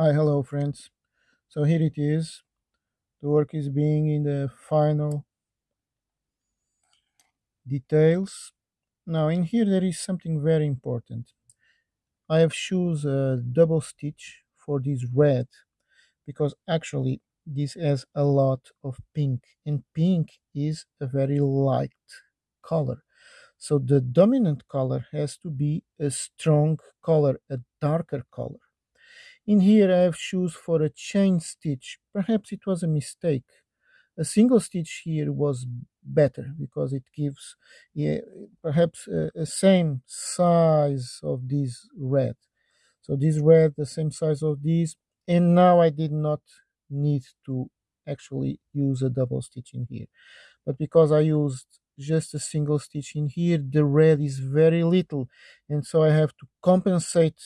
Hi, hello, friends. So here it is. The work is being in the final details. Now, in here, there is something very important. I have choose a uh, double stitch for this red because actually this has a lot of pink, and pink is a very light color. So the dominant color has to be a strong color, a darker color. In here I have choose for a chain stitch. Perhaps it was a mistake. A single stitch here was better because it gives yeah, perhaps a, a same size of this red. So this red the same size of this and now I did not need to actually use a double stitch in here. But because I used just a single stitch in here, the red is very little and so I have to compensate